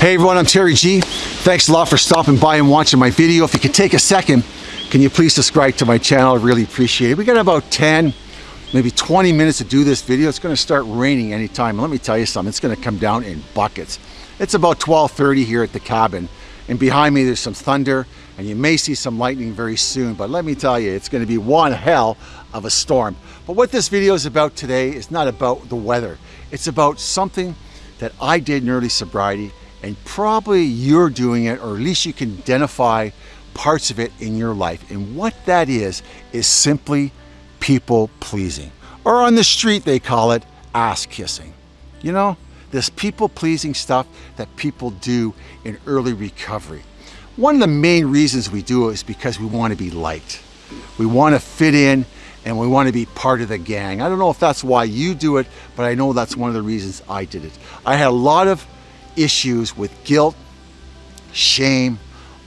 Hey everyone, I'm Terry G. Thanks a lot for stopping by and watching my video. If you could take a second, can you please subscribe to my channel? I really appreciate it. We got about 10, maybe 20 minutes to do this video. It's gonna start raining anytime. Let me tell you something, it's gonna come down in buckets. It's about 12.30 here at the cabin. And behind me, there's some thunder and you may see some lightning very soon. But let me tell you, it's gonna be one hell of a storm. But what this video is about today is not about the weather. It's about something that I did in early sobriety and probably you're doing it or at least you can identify parts of it in your life. And what that is, is simply people pleasing. Or on the street they call it ass kissing. You know, this people pleasing stuff that people do in early recovery. One of the main reasons we do it is because we want to be liked. We want to fit in and we want to be part of the gang. I don't know if that's why you do it, but I know that's one of the reasons I did it. I had a lot of issues with guilt, shame,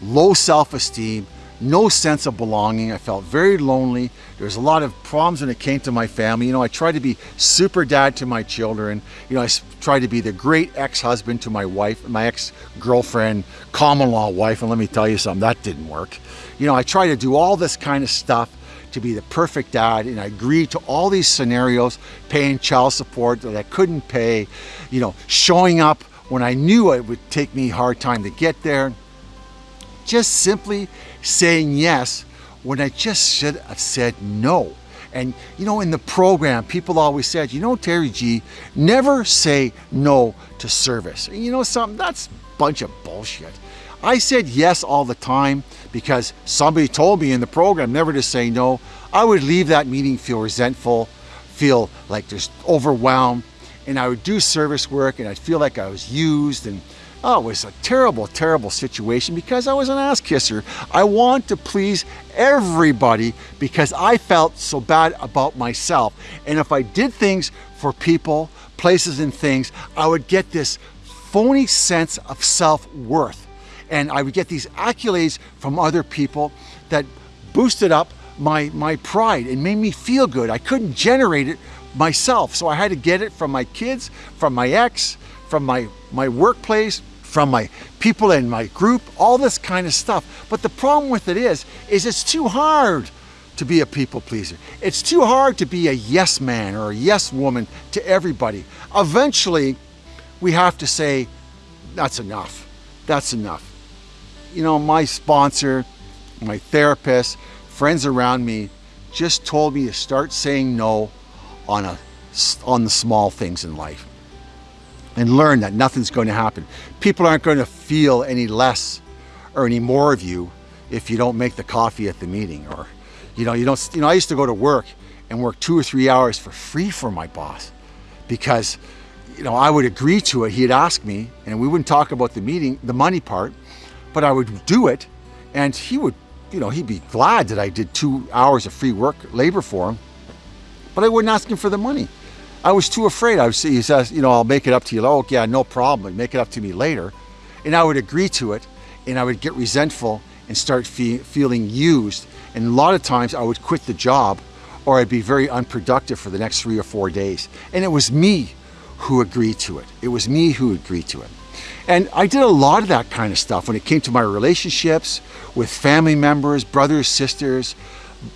low self-esteem, no sense of belonging. I felt very lonely. There's a lot of problems when it came to my family. You know, I tried to be super dad to my children. You know, I tried to be the great ex-husband to my wife, my ex-girlfriend, common law wife. And let me tell you something, that didn't work. You know, I tried to do all this kind of stuff to be the perfect dad and I agreed to all these scenarios, paying child support that I couldn't pay, you know, showing up when I knew it would take me a hard time to get there. Just simply saying yes when I just should have said no. And you know, in the program, people always said, you know, Terry G, never say no to service. And you know something, that's a bunch of bullshit. I said yes all the time because somebody told me in the program never to say no. I would leave that meeting feel resentful, feel like just overwhelmed, and I would do service work and I'd feel like I was used and oh, it was a terrible, terrible situation because I was an ass kisser. I want to please everybody because I felt so bad about myself. And if I did things for people, places and things, I would get this phony sense of self-worth. And I would get these accolades from other people that boosted up my, my pride and made me feel good. I couldn't generate it myself. So I had to get it from my kids, from my ex, from my, my workplace, from my people in my group, all this kind of stuff. But the problem with it is, is it's too hard to be a people pleaser. It's too hard to be a yes man or a yes woman to everybody. Eventually, we have to say, that's enough. That's enough. You know, my sponsor, my therapist, friends around me just told me to start saying no on, a, on the small things in life and learn that nothing's going to happen. People aren't going to feel any less or any more of you if you don't make the coffee at the meeting or, you know, you don't, you know, I used to go to work and work two or three hours for free for my boss because, you know, I would agree to it. He'd ask me and we wouldn't talk about the meeting, the money part, but I would do it and he would, you know, he'd be glad that I did two hours of free work labor for him but I wouldn't ask him for the money. I was too afraid. I say, he says, you know, I'll make it up to you. Oh, yeah, no problem. Make it up to me later. And I would agree to it and I would get resentful and start fe feeling used. And a lot of times I would quit the job or I'd be very unproductive for the next three or four days. And it was me who agreed to it. It was me who agreed to it. And I did a lot of that kind of stuff when it came to my relationships with family members, brothers, sisters,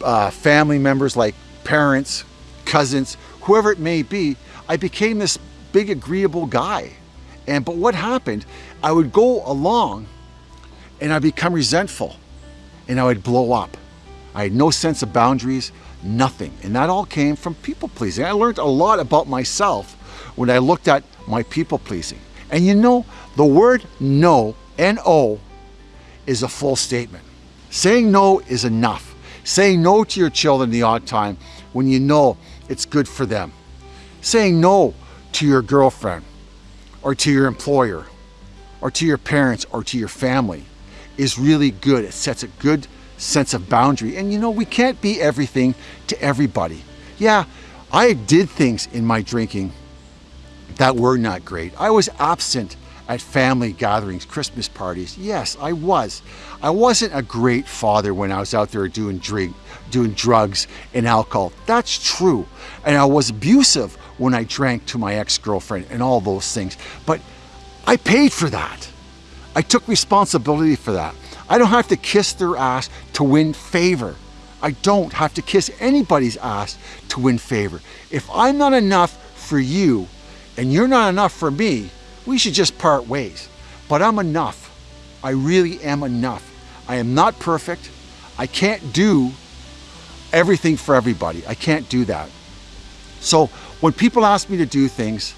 uh, family members like parents, cousins, whoever it may be, I became this big agreeable guy. And but what happened, I would go along and I'd become resentful and I would blow up. I had no sense of boundaries, nothing. And that all came from people pleasing. I learned a lot about myself when I looked at my people pleasing. And you know, the word no, N-O, is a full statement. Saying no is enough. Saying no to your children the odd time when you know it's good for them. Saying no to your girlfriend or to your employer or to your parents or to your family is really good. It sets a good sense of boundary. And you know, we can't be everything to everybody. Yeah, I did things in my drinking that were not great. I was absent at family gatherings, Christmas parties. Yes, I was. I wasn't a great father when I was out there doing drink, doing drugs and alcohol. That's true. And I was abusive when I drank to my ex-girlfriend and all those things. But I paid for that. I took responsibility for that. I don't have to kiss their ass to win favor. I don't have to kiss anybody's ass to win favor. If I'm not enough for you and you're not enough for me, we should just part ways. But I'm enough. I really am enough. I am not perfect. I can't do everything for everybody. I can't do that. So when people ask me to do things,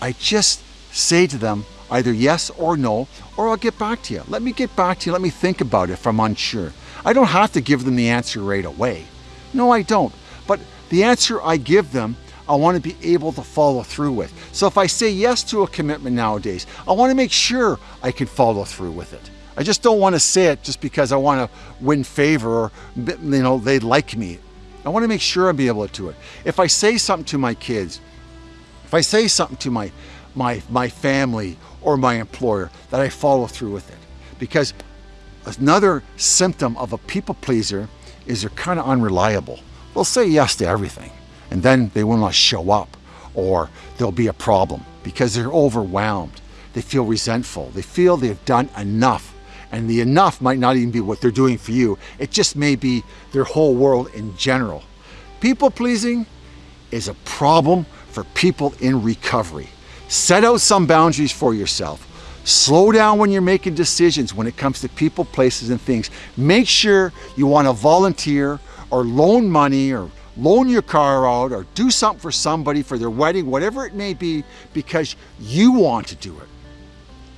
I just say to them either yes or no, or I'll get back to you. Let me get back to you. Let me think about it if I'm unsure. I don't have to give them the answer right away. No, I don't. But the answer I give them, I want to be able to follow through with. So if I say yes to a commitment nowadays, I want to make sure I can follow through with it. I just don't want to say it just because I want to win favor or, you know, they like me. I want to make sure I'll be able to do it. If I say something to my kids, if I say something to my, my, my family or my employer, that I follow through with it. Because another symptom of a people pleaser is they're kind of unreliable. They'll say yes to everything and then they will not show up or there'll be a problem because they're overwhelmed. They feel resentful. They feel they've done enough and the enough might not even be what they're doing for you. It just may be their whole world in general. People pleasing is a problem for people in recovery. Set out some boundaries for yourself. Slow down when you're making decisions when it comes to people, places, and things. Make sure you want to volunteer or loan money or loan your car out or do something for somebody for their wedding, whatever it may be, because you want to do it.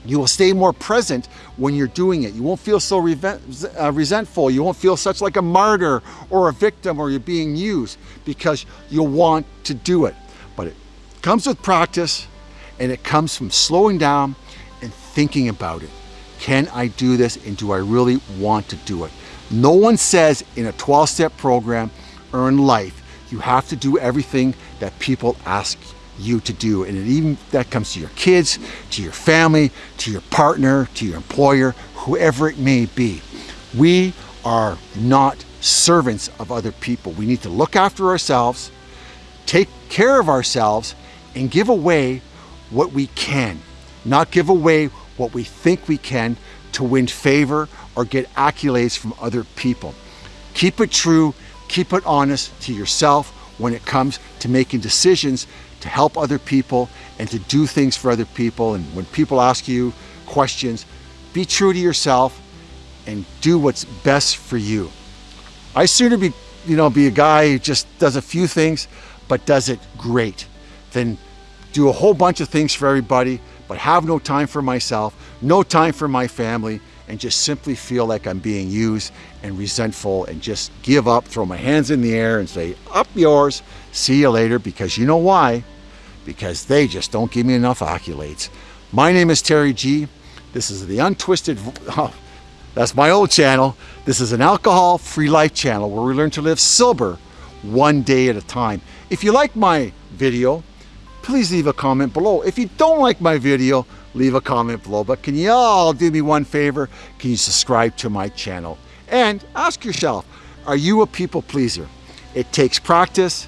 You will stay more present when you're doing it. You won't feel so uh, resentful. You won't feel such like a martyr or a victim or you're being used because you'll want to do it. But it comes with practice and it comes from slowing down and thinking about it. Can I do this and do I really want to do it? No one says in a 12-step program in life, you have to do everything that people ask you to do. And even that comes to your kids, to your family, to your partner, to your employer, whoever it may be. We are not servants of other people. We need to look after ourselves, take care of ourselves, and give away what we can, not give away what we think we can to win favor or get accolades from other people. Keep it true, keep it honest to yourself when it comes to making decisions to help other people and to do things for other people. And when people ask you questions, be true to yourself and do what's best for you. I sooner be, you know, be a guy who just does a few things, but does it great than do a whole bunch of things for everybody, but have no time for myself, no time for my family, and just simply feel like I'm being used and resentful and just give up, throw my hands in the air and say, up yours, see you later, because you know why? Because they just don't give me enough accolades. My name is Terry G. This is the Untwisted, oh, that's my old channel. This is an alcohol-free life channel where we learn to live sober one day at a time. If you like my video, please leave a comment below. If you don't like my video, leave a comment below. But can you all do me one favor? Can you subscribe to my channel? And ask yourself, are you a people pleaser? It takes practice.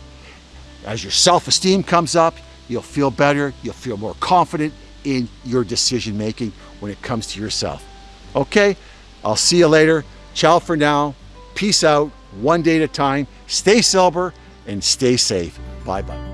As your self-esteem comes up, you'll feel better, you'll feel more confident in your decision making when it comes to yourself. Okay, I'll see you later. Ciao for now. Peace out, one day at a time. Stay sober and stay safe. Bye-bye.